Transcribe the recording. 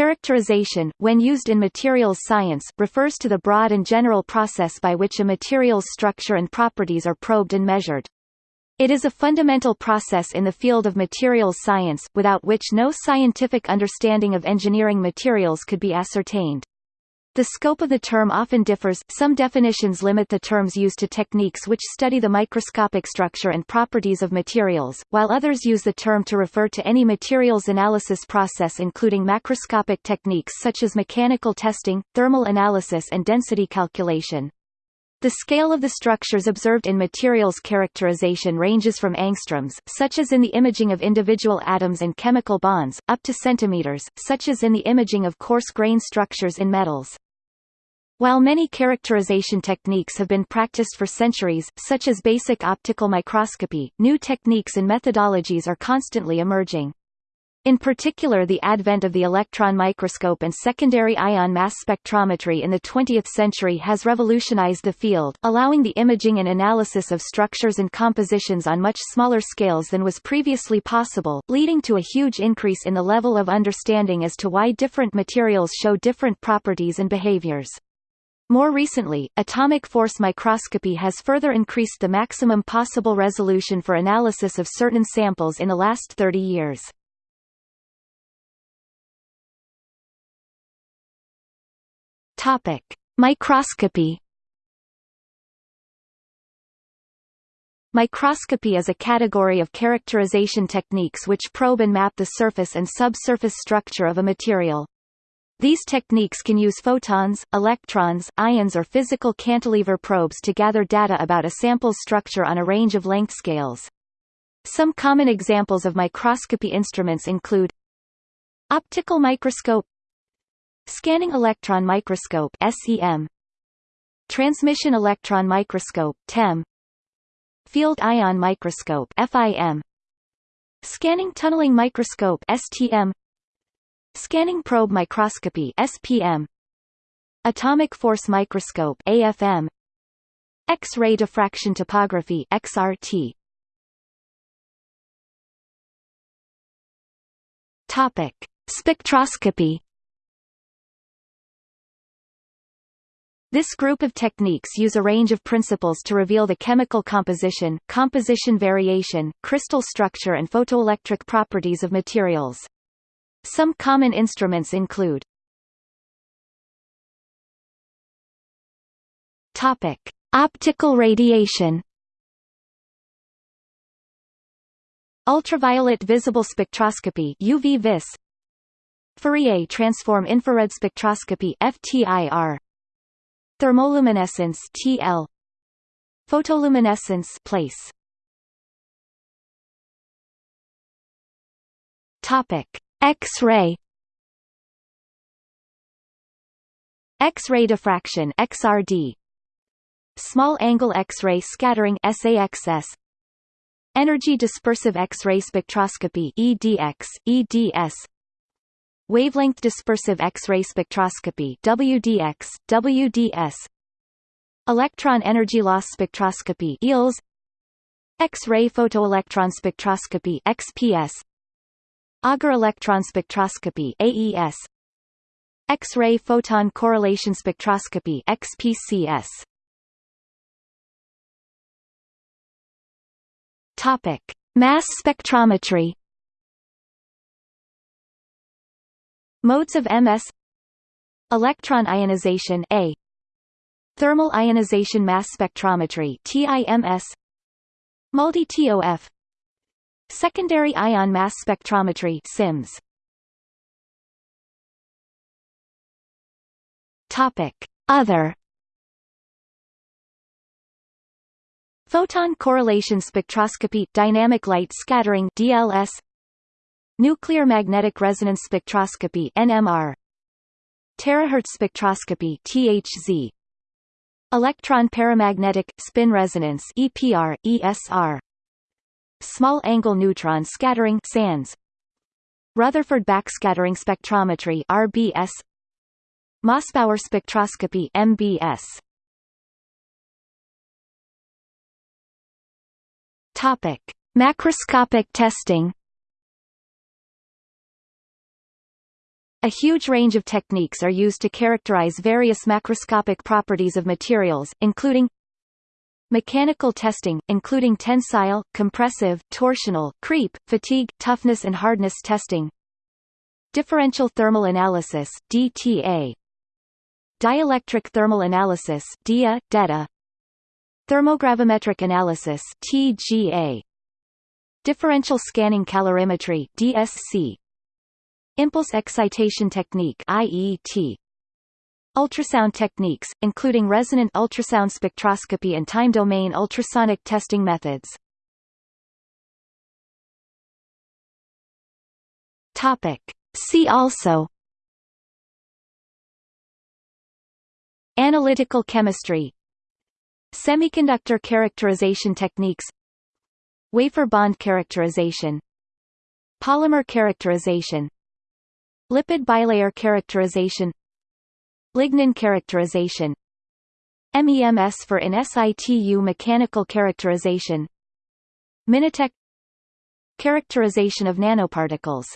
Characterization, when used in materials science, refers to the broad and general process by which a material's structure and properties are probed and measured. It is a fundamental process in the field of materials science, without which no scientific understanding of engineering materials could be ascertained. The scope of the term often differs, some definitions limit the terms used to techniques which study the microscopic structure and properties of materials, while others use the term to refer to any materials analysis process including macroscopic techniques such as mechanical testing, thermal analysis and density calculation. The scale of the structures observed in materials characterization ranges from angstroms, such as in the imaging of individual atoms and chemical bonds, up to centimeters, such as in the imaging of coarse-grain structures in metals. While many characterization techniques have been practiced for centuries, such as basic optical microscopy, new techniques and methodologies are constantly emerging. In particular the advent of the electron microscope and secondary ion mass spectrometry in the 20th century has revolutionized the field, allowing the imaging and analysis of structures and compositions on much smaller scales than was previously possible, leading to a huge increase in the level of understanding as to why different materials show different properties and behaviors. More recently, atomic force microscopy has further increased the maximum possible resolution for analysis of certain samples in the last 30 years. Topic: Microscopy. Microscopy is a category of characterization techniques which probe and map the surface and subsurface structure of a material. These techniques can use photons, electrons, ions or physical cantilever probes to gather data about a sample's structure on a range of length scales. Some common examples of microscopy instruments include Optical microscope Scanning electron microscope SEM Transmission electron microscope TEM Field ion microscope FIM Scanning tunneling microscope STM Scanning probe microscopy SPM Atomic force microscope AFM X-ray diffraction topography XRT Topic. Spectroscopy This group of techniques use a range of principles to reveal the chemical composition, composition variation, crystal structure and photoelectric properties of materials. Some common instruments include Topic: Optical radiation. Ultraviolet visible spectroscopy UV-vis Fourier transform infrared spectroscopy FTIR Thermoluminescence TL Photoluminescence place. Topic. X-ray. X-ray diffraction XRD Small angle X-ray scattering SAXS Energy dispersive X-ray spectroscopy EDX EDS Wavelength dispersive X-ray spectroscopy WDX, WDS Electron energy loss spectroscopy EELS X-ray photoelectron spectroscopy XPS Auger electron spectroscopy AES X-ray photon correlation spectroscopy XPCS Topic Mass spectrometry Modes of MS Electron ionization A. Thermal ionization mass spectrometry TIMS MALDI-TOF Secondary ion mass spectrometry SIMS Topic. Other. Photon correlation spectroscopy dynamic light scattering DLS Nuclear magnetic resonance spectroscopy NMR Terahertz spectroscopy THZ Electron paramagnetic spin resonance EPR ESR Small angle neutron scattering SANS Rutherford backscattering spectrometry RBS Mossbauer spectroscopy MBS Topic. Macroscopic testing A huge range of techniques are used to characterize various macroscopic properties of materials, including Mechanical testing, including tensile, compressive, torsional, creep, fatigue, toughness and hardness testing. Differential thermal analysis DTA Dielectric thermal analysis DEA, DETA Thermogravimetric analysis TGA Differential scanning calorimetry DSC Impulse excitation technique IET Ultrasound techniques, including resonant ultrasound spectroscopy and time-domain ultrasonic testing methods. Topic. See also Analytical chemistry Semiconductor characterization techniques Wafer bond characterization Polymer characterization Lipid bilayer characterization. Lignin characterization. MEMS for in situ mechanical characterization. Minatec Characterization of nanoparticles